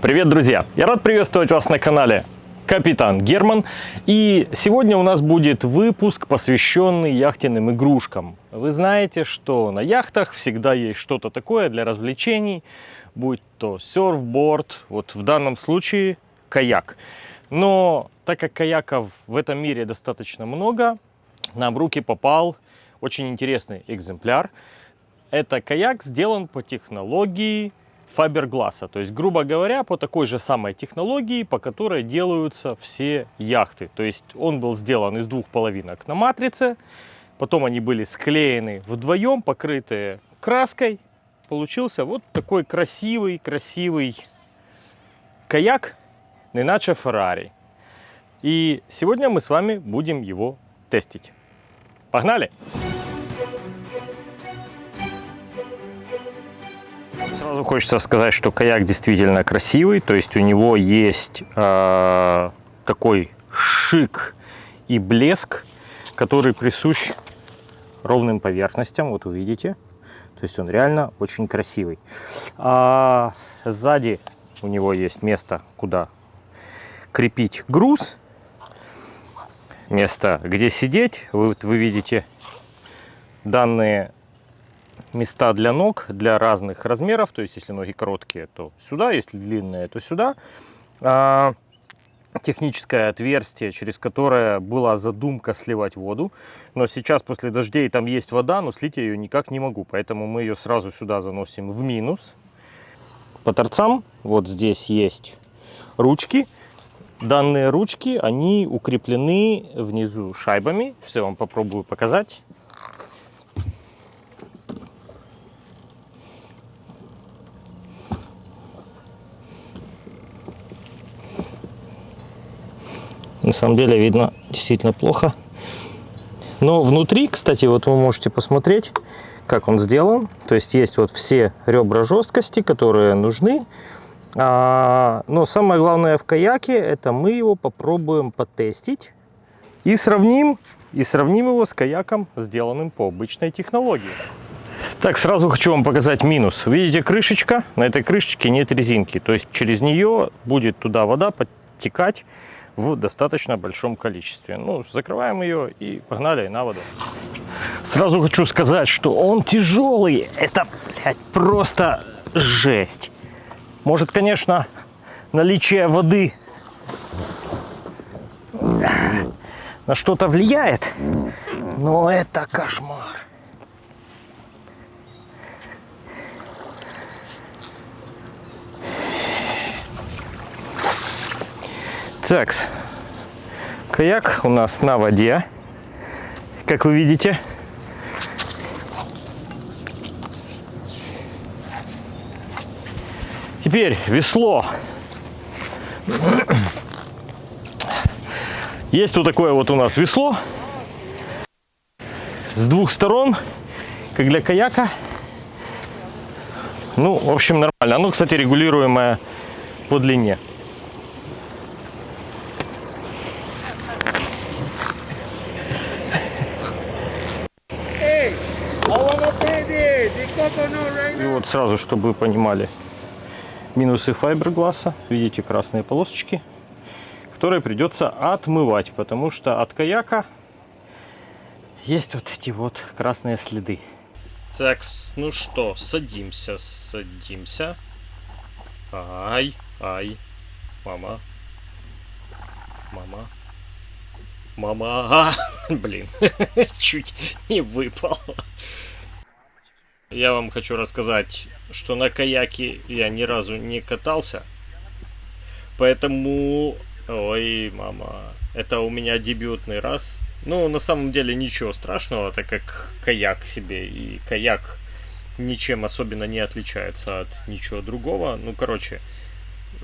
Привет, друзья! Я рад приветствовать вас на канале Капитан Герман. И сегодня у нас будет выпуск, посвященный яхтенным игрушкам. Вы знаете, что на яхтах всегда есть что-то такое для развлечений, будь то серфборд, вот в данном случае каяк. Но так как каяков в этом мире достаточно много, нам в руки попал очень интересный экземпляр. Это каяк сделан по технологии фабергласа. То есть, грубо говоря, по такой же самой технологии, по которой делаются все яхты. То есть он был сделан из двух половинок на матрице. Потом они были склеены вдвоем, покрытые краской. Получился вот такой красивый, красивый каяк, иначе Феррари. И сегодня мы с вами будем его тестить. Погнали! Сразу хочется сказать, что каяк действительно красивый, то есть у него есть э, такой шик и блеск, который присущ ровным поверхностям, вот увидите. То есть он реально очень красивый. А сзади у него есть место, куда крепить груз, место, где сидеть. Вы, вы видите данные места для ног для разных размеров. То есть, если ноги короткие, то сюда, если длинные, то сюда. А, техническое отверстие, через которое была задумка сливать воду. Но сейчас после дождей там есть вода, но слить я ее никак не могу. Поэтому мы ее сразу сюда заносим в минус. По торцам вот здесь есть ручки. Данные ручки, они укреплены внизу шайбами. Все, вам попробую показать. На самом деле видно действительно плохо. Но внутри, кстати, вот вы можете посмотреть, как он сделан. То есть есть вот все ребра жесткости, которые нужны. А, но самое главное в каяке, это мы его попробуем потестить. И сравним, и сравним его с каяком, сделанным по обычной технологии. Так, сразу хочу вам показать минус. Видите крышечка? На этой крышечке нет резинки. То есть через нее будет туда вода подтекать в достаточно большом количестве. Ну, закрываем ее и погнали на воду. Сразу хочу сказать, что он тяжелый. Это, блядь, просто жесть. Может, конечно, наличие воды на что-то влияет, но это кошмар. Так, каяк у нас на воде, как вы видите. Теперь весло. Есть вот такое вот у нас весло с двух сторон, как для каяка. Ну, в общем, нормально. Оно, кстати, регулируемое по длине. И вот сразу, чтобы вы понимали, минусы файбергласса. Видите красные полосочки, которые придется отмывать, потому что от каяка есть вот эти вот красные следы. Так, ну что, садимся, садимся. Ай, ай, мама, мама, мама, а, блин, чуть не выпал. Я вам хочу рассказать, что на каяке я ни разу не катался. Поэтому... Ой, мама. Это у меня дебютный раз. Ну, на самом деле ничего страшного, так как каяк себе. И каяк ничем особенно не отличается от ничего другого. Ну, короче,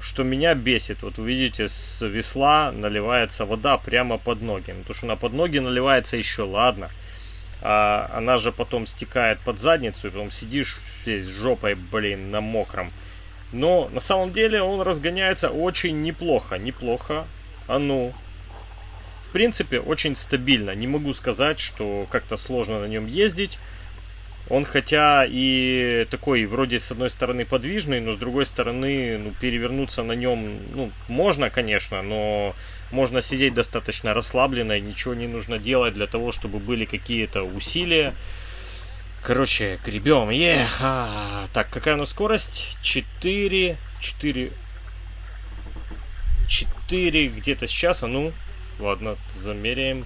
что меня бесит. Вот вы видите, с весла наливается вода прямо под ноги. Ну, то, что на под ноги наливается еще, ладно а она же потом стекает под задницу, и потом сидишь здесь жопой, блин, на мокром. Но на самом деле он разгоняется очень неплохо, неплохо. А ну. В принципе, очень стабильно. Не могу сказать, что как-то сложно на нем ездить. Он хотя и такой вроде с одной стороны подвижный, но с другой стороны ну, перевернуться на нем ну, можно, конечно, но можно сидеть достаточно расслабленно, ничего не нужно делать для того, чтобы были какие-то усилия. Короче, гребем. Ех. Так, какая у нас скорость? 4, 4, 4 где-то сейчас. А ну, ладно, замеряем.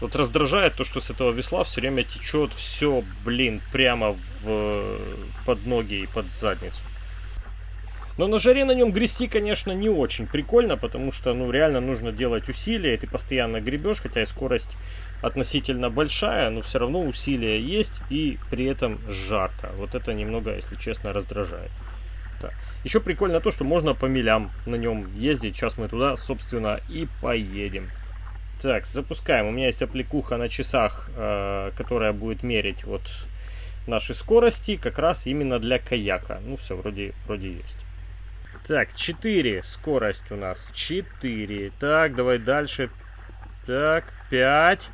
Вот раздражает то, что с этого весла все время течет все, блин, прямо в, под ноги и под задницу. Но на жаре на нем грести, конечно, не очень прикольно, потому что, ну, реально нужно делать усилия, и ты постоянно гребешь, хотя и скорость относительно большая, но все равно усилия есть, и при этом жарко. Вот это немного, если честно, раздражает. Так. Еще прикольно то, что можно по милям на нем ездить. Сейчас мы туда, собственно, и поедем. Так, запускаем. У меня есть аппликуха на часах, э, которая будет мерить вот наши скорости, как раз именно для каяка. Ну, все, вроде, вроде есть. Так, 4 скорость у нас. 4. Так, давай дальше. Так, 5.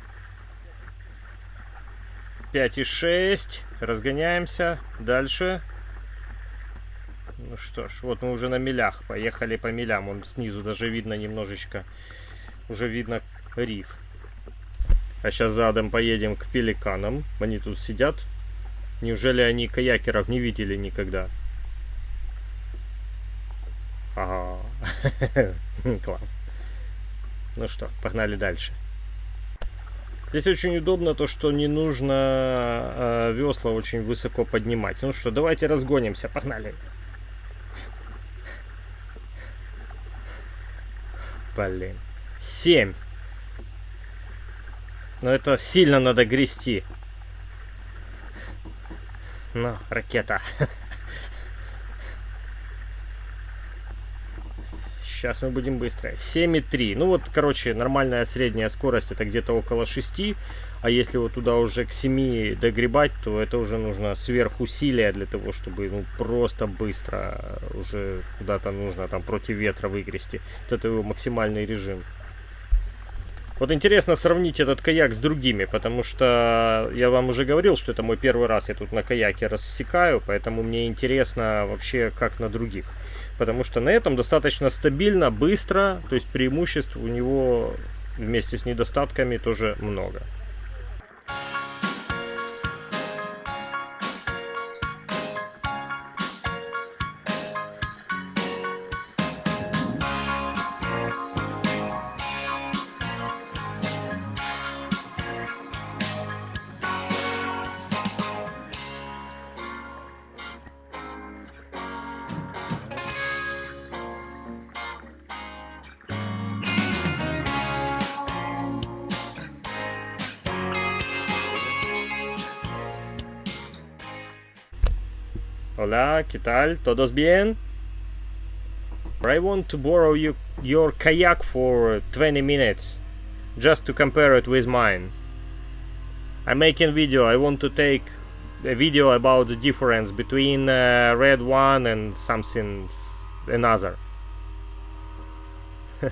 5 и 6. Разгоняемся. Дальше. Ну что ж, вот мы уже на милях. Поехали по милям. Он снизу даже видно немножечко. Уже видно риф. А сейчас задом поедем к пеликанам. Они тут сидят. Неужели они каякеров не видели никогда? Ага. Класс. Ну что, погнали дальше. Здесь очень удобно то, что не нужно э, весла очень высоко поднимать. Ну что, давайте разгонимся, погнали. Блин. Семь. Но это сильно надо грести. Ну, ракета. Сейчас мы будем быстро. 7,3. Ну вот, короче, нормальная средняя скорость это где-то около 6. А если вот туда уже к 7 догребать, то это уже нужно сверхусилия для того, чтобы ну, просто быстро уже куда-то нужно там против ветра выгрести. Вот это его максимальный режим. Вот интересно сравнить этот каяк с другими, потому что я вам уже говорил, что это мой первый раз я тут на каяке рассекаю, поэтому мне интересно вообще как на других. Потому что на этом достаточно стабильно, быстро, то есть преимуществ у него вместе с недостатками тоже много. Hola, ¿qué tal? ¿Todos bien? I want to borrow you, your kayak for 20 minutes, just to compare it with mine. I'm making video, I want to take a video about the difference between uh, red one and something another.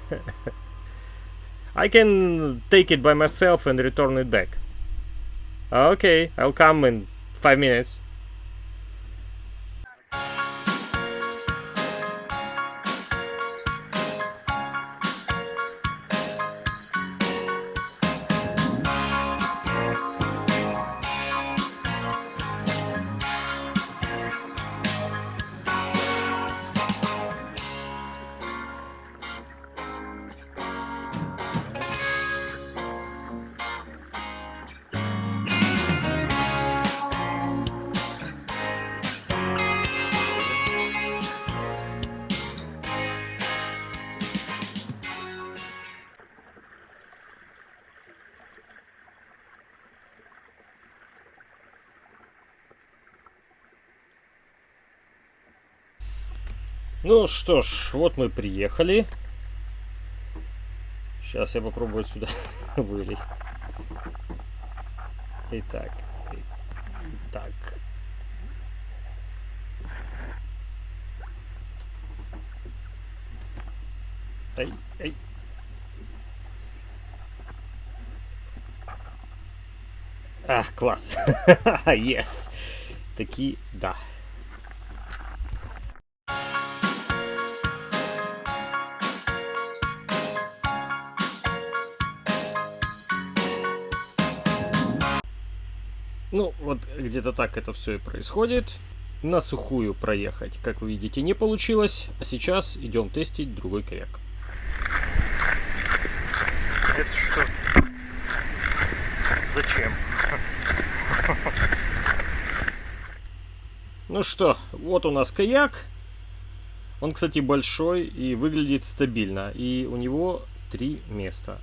I can take it by myself and return it back. Okay, I'll come in five minutes. Ну что ж, вот мы приехали. Сейчас я попробую сюда вылезть. Итак. Итак. Эй, эй. А, А, класс. Yes. Таки, да. Ну, вот где-то так это все и происходит. На сухую проехать, как вы видите, не получилось. А сейчас идем тестить другой каяк. Это что? Зачем? Ну что, вот у нас каяк. Он, кстати, большой и выглядит стабильно. И у него три места.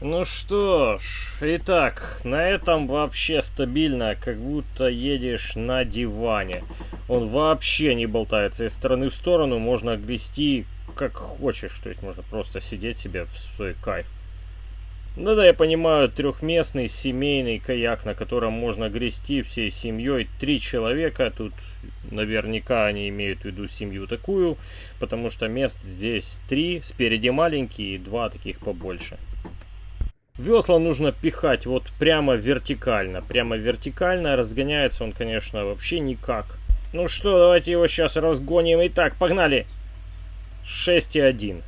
Ну что ж, итак, на этом вообще стабильно, как будто едешь на диване. Он вообще не болтается из стороны в сторону, можно грести как хочешь, то есть можно просто сидеть себе в свой кайф. Да-да, я понимаю, трехместный семейный каяк, на котором можно грести всей семьей. Три человека, тут наверняка они имеют в виду семью такую, потому что мест здесь три, спереди маленькие и два таких побольше. Весла нужно пихать вот прямо вертикально. Прямо вертикально. Разгоняется он, конечно, вообще никак. Ну что, давайте его сейчас разгоним. Итак, погнали. 6,1.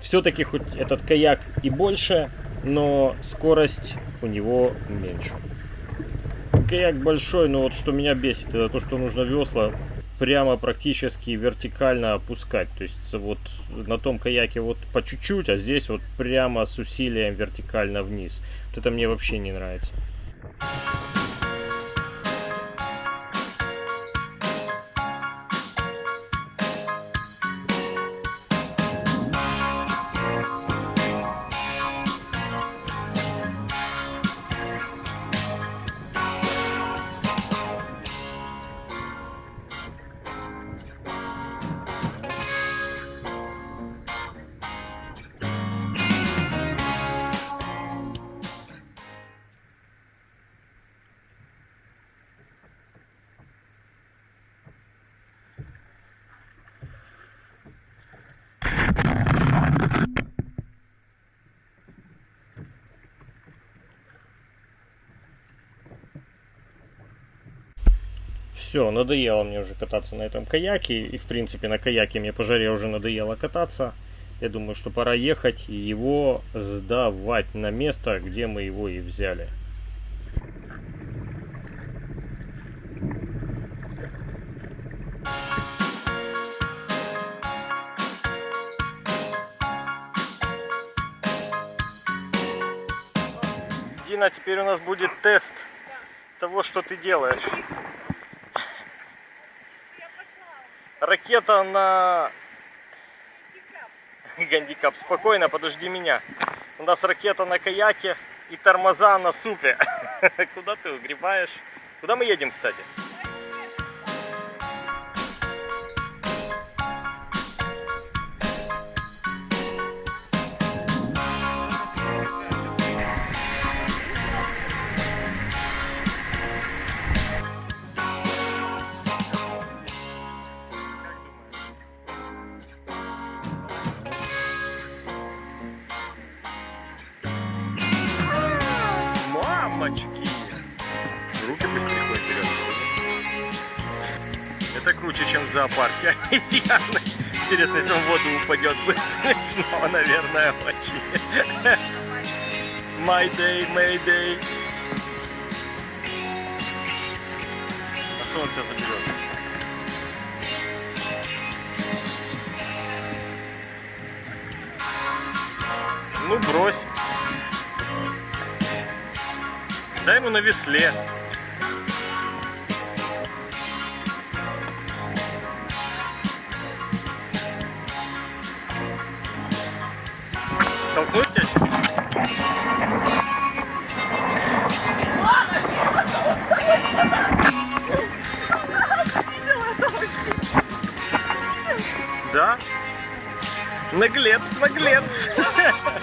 Все-таки хоть этот каяк и больше, но скорость у него меньше. Каяк большой, но вот что меня бесит, это то, что нужно весла прямо практически вертикально опускать. То есть вот на том каяке вот по чуть-чуть, а здесь вот прямо с усилием вертикально вниз. Вот это мне вообще не нравится. Все, надоело мне уже кататься на этом каяке. И, в принципе, на каяке мне по жаре уже надоело кататься. Я думаю, что пора ехать и его сдавать на место, где мы его и взяли. Дина, теперь у нас будет тест того, что ты делаешь. Ракета на гандикап. Спокойно, подожди меня. У нас ракета на каяке и тормоза на супе. Куда ты угребаешь? Куда мы едем, кстати? Мамочки! Руки потихоньку вперед. Это круче, чем в зоопарке. Обезьяны. Интересно, если он в воду упадет, будет смешно, наверное, очень. My day, Mayday. А что он тебя заберет? Ну, брось. Дай ему на весле. Толкнуть тебя сейчас? Да? Наглец, наглец.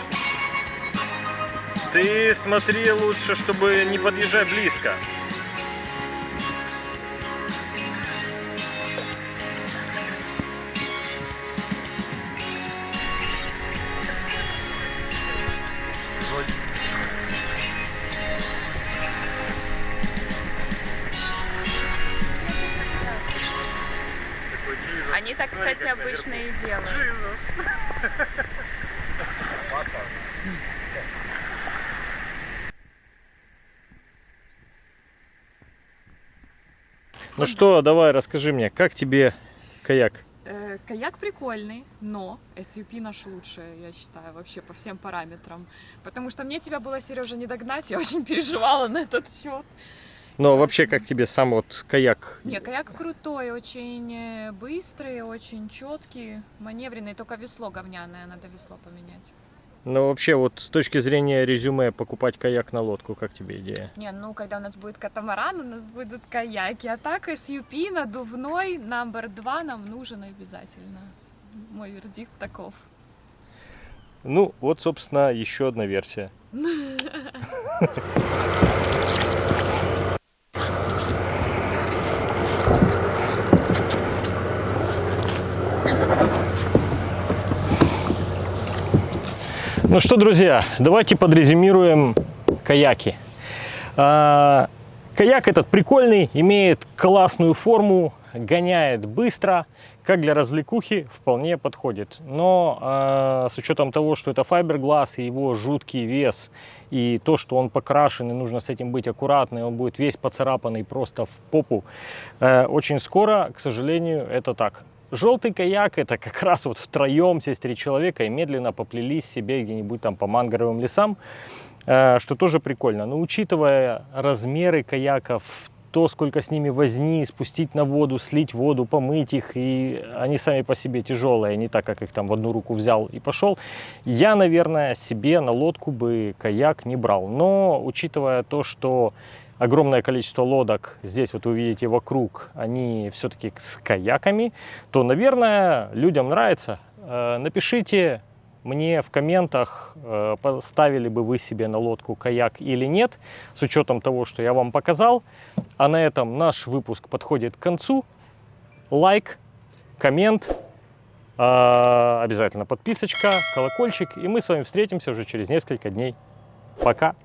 Ты смотри лучше, чтобы не подъезжать близко. Ну что, давай, расскажи мне, как тебе каяк? Э, Каяк прикольный, но SUP наш лучший, я считаю, вообще по всем параметрам. Потому что мне тебя было, Сережа, не догнать, я очень переживала на этот счет. А вообще, как тебе сам вот каяк? Не, каяк крутой, очень э, быстрый, очень четкий, маневренный, только весло говняное, надо весло поменять. Ну, вообще, вот с точки зрения резюме, покупать каяк на лодку, как тебе идея? Не, ну когда у нас будет катамаран, у нас будут каяки, а так SUP надувной, номер два нам нужен обязательно. Мой вердикт таков. Ну, вот, собственно, еще одна версия. Ну что, друзья, давайте подрезюмируем каяки. А, Каяк этот прикольный, имеет классную форму, гоняет быстро, как для развлекухи вполне подходит. Но а, с учетом того, что это файберглаз и его жуткий вес, и то, что он покрашен, и нужно с этим быть аккуратным, он будет весь поцарапанный просто в попу, э, очень скоро, к сожалению, это так. Желтый каяк это как раз вот втроем, здесь три человека, и медленно поплелись себе где-нибудь там по мангровым лесам, э, что тоже прикольно. Но учитывая размеры каяков, то, сколько с ними возни, спустить на воду, слить воду, помыть их, и они сами по себе тяжелые, не так, как их там в одну руку взял и пошел, я, наверное, себе на лодку бы каяк не брал. Но, учитывая то, что огромное количество лодок здесь вот вы видите вокруг, они все-таки с каяками, то, наверное, людям нравится. Э, Напишите мне в комментах, э, поставили бы вы себе на лодку каяк или нет, с учетом того, что я вам показал. А на этом наш выпуск подходит к концу. Лайк, коммент, э, обязательно подписочка, колокольчик, и мы с вами встретимся уже через несколько дней. Пока!